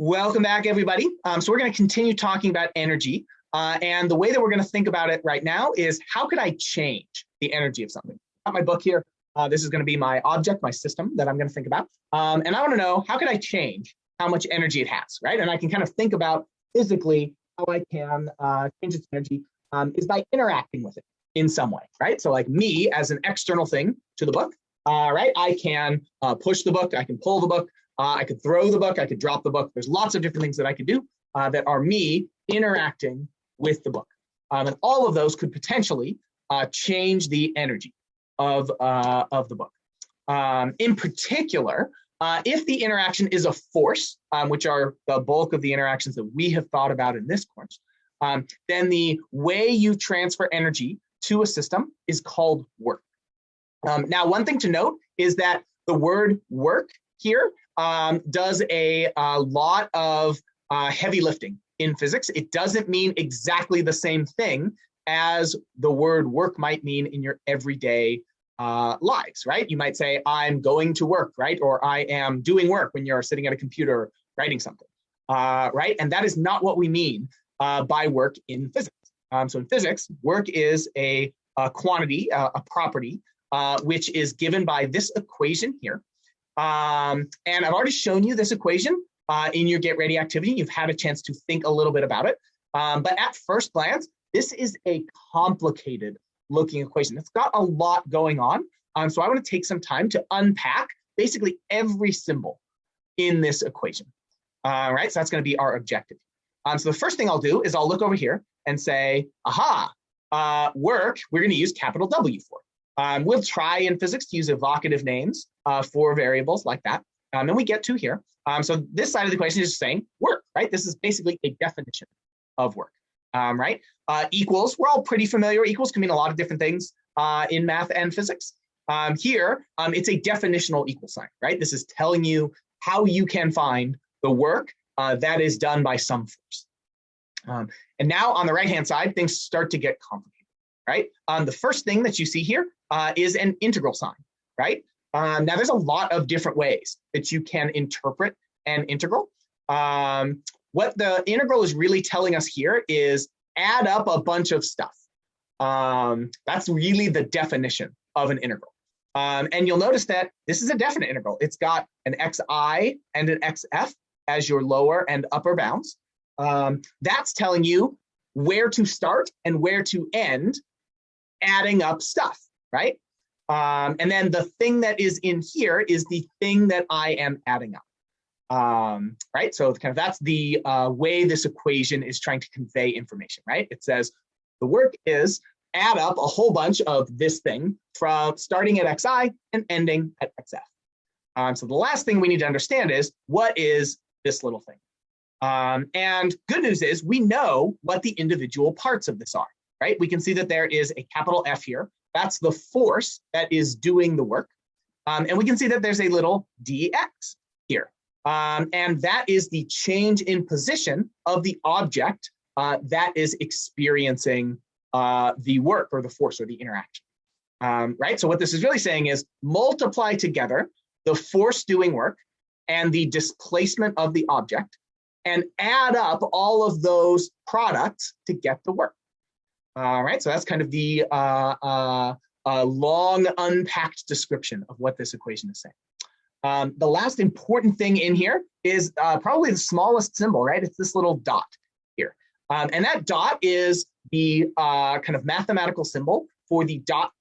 Welcome back, everybody. Um, so we're going to continue talking about energy. Uh, and the way that we're going to think about it right now is how could I change the energy of something? Got my book here. Uh, this is going to be my object, my system that I'm going to think about. Um, and I want to know how could I change how much energy it has, right? And I can kind of think about physically how I can uh, change its energy um, is by interacting with it in some way, right? So like me as an external thing to the book, uh, right? I can uh, push the book, I can pull the book, uh, I could throw the book, I could drop the book. There's lots of different things that I could do uh, that are me interacting with the book. Um, and all of those could potentially uh, change the energy of, uh, of the book. Um, in particular, uh, if the interaction is a force, um, which are the bulk of the interactions that we have thought about in this course, um, then the way you transfer energy to a system is called work. Um, now, one thing to note is that the word work here um, does a, a, lot of uh, heavy lifting in physics. It doesn't mean exactly the same thing as the word work might mean in your everyday uh, lives, right? You might say, I'm going to work, right? Or I am doing work when you're sitting at a computer writing something, uh, right? And that is not what we mean uh, by work in physics. Um, so in physics, work is a, a quantity, uh, a property, uh, which is given by this equation here. Um, and I've already shown you this equation uh, in your Get Ready activity. You've had a chance to think a little bit about it. Um, but at first glance, this is a complicated looking equation. It's got a lot going on. Um, so I want to take some time to unpack basically every symbol in this equation. All right, so that's going to be our objective. Um, so the first thing I'll do is I'll look over here and say, aha, uh, work, we're going to use capital W for. Um, we'll try in physics to use evocative names uh, for variables like that. Um, and we get to here. Um, so this side of the equation is saying work, right? This is basically a definition of work, um, right? Uh, equals, we're all pretty familiar. Equals can mean a lot of different things uh, in math and physics. Um, here, um, it's a definitional equal sign, right? This is telling you how you can find the work uh, that is done by some force. And now on the right-hand side, things start to get complicated, right? Um, the first thing that you see here uh, is an integral sign, right? Um, now there's a lot of different ways that you can interpret an integral. Um, what the integral is really telling us here is add up a bunch of stuff. Um, that's really the definition of an integral. Um, and you'll notice that this is a definite integral. It's got an xi and an xf as your lower and upper bounds. Um, that's telling you where to start and where to end adding up stuff, right? Um, and then the thing that is in here is the thing that I am adding up. Um, right, so kind of that's the uh, way this equation is trying to convey information, right? It says the work is add up a whole bunch of this thing from starting at xi and ending at xf. Um, so the last thing we need to understand is what is this little thing? Um, and good news is we know what the individual parts of this are, right? We can see that there is a capital F here. That's the force that is doing the work. Um, and we can see that there's a little dx here. Um, and that is the change in position of the object uh, that is experiencing uh, the work or the force or the interaction. Um, right? So what this is really saying is multiply together the force doing work and the displacement of the object and add up all of those products to get the work. All right, so that's kind of the uh, uh, uh, long unpacked description of what this equation is saying. Um, the last important thing in here is uh, probably the smallest symbol, right? It's this little dot here. Um, and that dot is the uh, kind of mathematical symbol for the dot